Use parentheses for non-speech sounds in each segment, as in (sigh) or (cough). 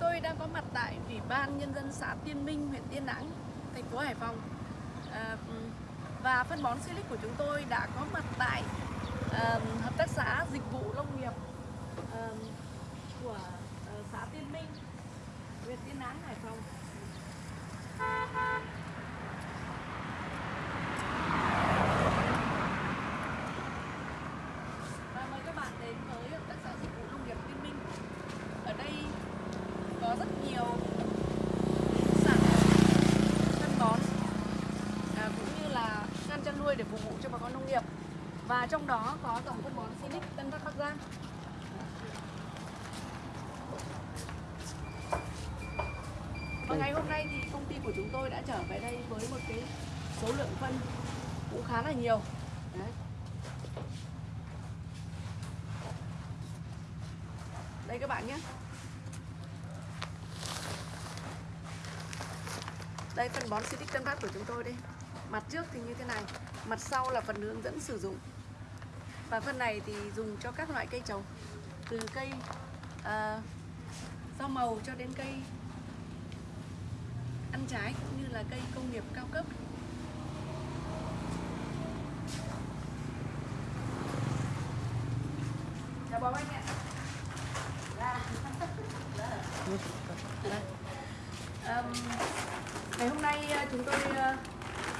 tôi đang có mặt tại Ủy ban Nhân dân xã Tiên Minh, huyện Tiên Lãng, thành phố Hải Phòng. À, Và phân bón Silic của chúng tôi đã có mặt tại nghiệp. Và trong đó có dòng phân bón Sinic Tân Bắc Bắc Giang. Và ngày hôm nay thì công ty của chúng tôi đã trở về đây với một cái số lượng phân cũng khá là nhiều. Đấy. đây các bạn nhé. Đây, phân bón Sinic Tân Phát của chúng tôi đây. Mặt trước thì như thế này mặt sau là phần hướng dẫn sử dụng và phần này thì dùng cho các loại cây trồng từ cây uh, rau màu cho đến cây ăn trái cũng như là cây công nghiệp cao cấp chào bố anh ạ um, ngày hôm nay chúng tôi uh,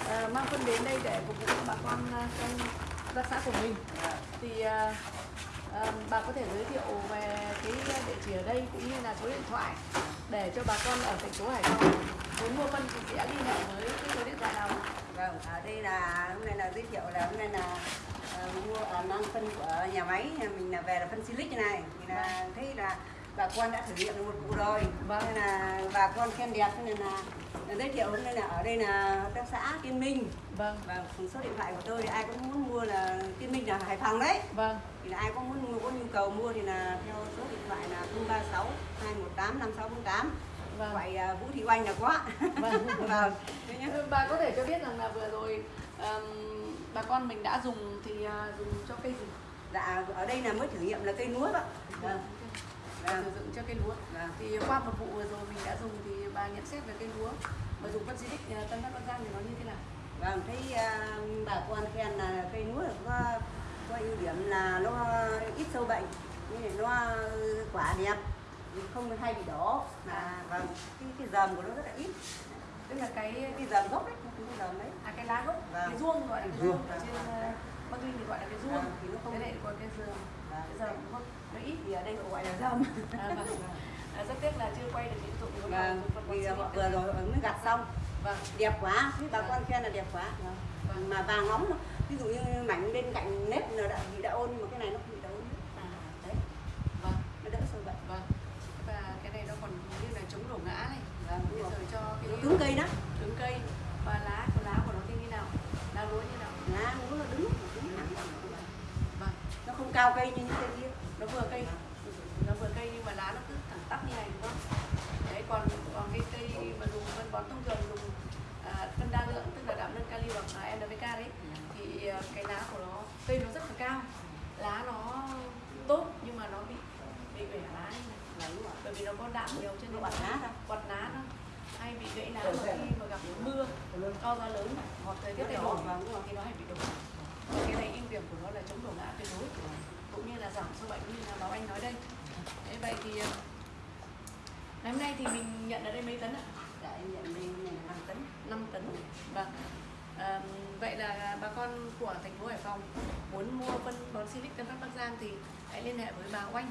uh, mang phân đến đây để phục vụ bà con uh, trong các xã của mình. Thì uh, uh, bà có thể giới thiệu về cái địa chỉ ở đây cũng như là số điện thoại để cho bà con ở thành phố Hải Phòng muốn mua phân thì sẽ liên hệ với cái số điện thoại nào Vâng, ở đây là hôm nay là giới thiệu là hôm nay là uh, mua à, mang phân của nhà máy. Nhà mình là về là phân silic như này. Thì là thấy là bà con đã thử nghiệm được một vụ rồi. Vâng. nên là bà con khen đẹp nên là, giới thiệu hôm nay là ở đây là hợp tác xã Tiên Minh. Vâng. Và số điện thoại của tôi thì ai cũng muốn mua là Tiên Minh là Hải Phòng đấy. Vâng. Thì là ai có muốn mua có nhu cầu mua thì là theo số điện thoại là 036 218 5648 Vâng. gọi à, Vũ Thị Oanh là có. Vâng. (laughs) vâng. Bà có thể cho biết rằng là vừa rồi um, bà con mình đã dùng thì uh, dùng cho cây gì? Dạ ở đây là mới thử nghiệm là cây lúa đó. Vâng vâng. Sử dụng cho cây lúa. Vâng. Thì qua một vụ vừa rồi mình đã dùng thì bà nhận xét về cây lúa. Và dùng phân Silic uh, Tân Bắc Bắc Giang thì nó như thế nào? Vâng thấy à, bà con khen là cây lúa có có ưu điểm là nó ít sâu bệnh này nó quả đẹp không hay bị đỏ. Mà vâng cái cái dầm của nó rất là ít. Tức là cái cái dầm gốc đấy cái dầm đấy. à cái lá gốc Vâng. cái ruông gọi là cái Ruông, ở vâng. trên uh, Bắc Ninh thì gọi là cái Vâng, thì thế này còn cái giường Vâng. cái giường không? Nó ít thì ở đây gọi là dầm à, vâng. (laughs) à, rất tiếc là chưa quay được những dụng của vâng vì họ vừa rồi mới gặt xong. Vâng. Đẹp quá thế bà Vâng. con khen là đẹp quá. Vâng. Mà vàng nóng ví dụ như mảnh bên cạnh nếp là đã bị đã ôn mà cái này nó không bị đã ôn à, đấy vâng nó đỡ sâu bệnh vâng và cái này nó còn như là chống đổ ngã này vâng bây đúng giờ rồi cho cái nó cứng cây đó cứng cây và lá của lá của nó thì như nào lá lúa như nào lá nó nó đứng đứng thẳng vâng nó không cao cây như những cây kia. Nó vừa cây nó vừa cây nhưng mà lá nó cứ thẳng tắp như này đúng không? Đấy còn còn cái cây mà dùng phân bón thông thường dùng à, phân đa lượng tức là đạm nâng kali hoặc là NPK đấy thì à, cái lá của nó cây nó rất là cao. Lá nó tốt nhưng mà nó bị bị bể lá này bởi vì nó có đạm nhiều cho nó bật lá ra quạt lá nó hay bị gãy lá mà khi mà gặp mưa to gió lớn hoặc Vâng, đúng rồi. thì nó hay bị đổ. Cái này ưu điểm của nó là chống đổ ngã tuyệt đối. Cũng như là giảm sâu bệnh như là báo anh nói đây. Thế vậy thì ờ, ngày hôm nay thì mình nhận ở đây mấy tấn ạ? Để em nhận đi này là 5 tấn. 5 tấn. Vâng. À, vậy là bà con của thành phố Hải Phòng muốn mua phân bón Silic Tân Bắc Bắc Giang thì hãy liên hệ với bà Oanh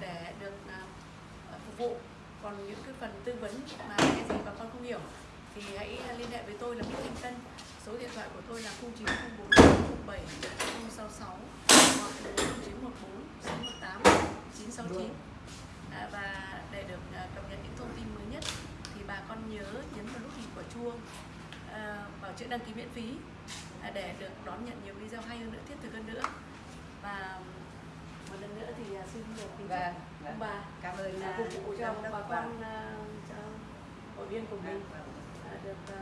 để được à, phục vụ. Còn những cái phần tư vấn mà cái gì bà con không hiểu thì hãy liên hệ với tôi là Bích Thanh Tân thoại của tôi là 0904 07 066 hoặc 0914 618 969 à, và để được à, cập nhật những thông tin mới nhất thì bà con nhớ nhấn vào nút hình quả chuông à, vào chữ đăng ký miễn phí à, để được đón nhận nhiều video hay hơn nữa thiết thực hơn nữa. Và một lần nữa thì à, xin được kính chúc Vâng, ông vâng. bà. Cảm ơn à, phục vụ cho bà con à, hội viên của mình. Vâng, được